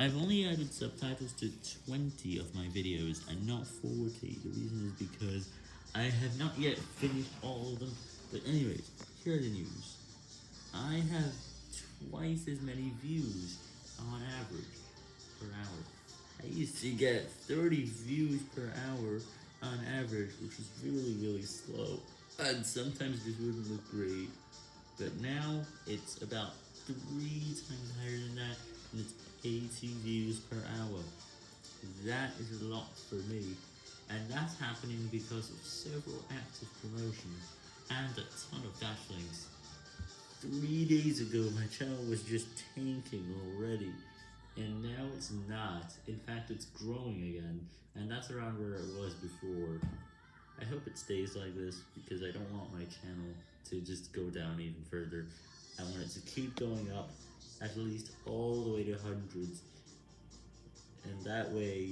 I've only added subtitles to 20 of my videos and not 40. The reason is because I have not yet finished all of them. But anyways, here are the news. I have twice as many views on average per hour. I used to get 30 views per hour on average, which is really, really slow. And sometimes this wouldn't look great. But now it's about three times higher than that, and it's 80 views per hour. That is a lot for me, and that's happening because of several active promotions and a ton of dash links. Three days ago, my channel was just tanking already, and now it's not. In fact, it's growing again, and that's around where it was before. I hope it stays like this, because I don't want my channel to just go down even further. I want it to keep going up, at least all the way to hundreds. And that way,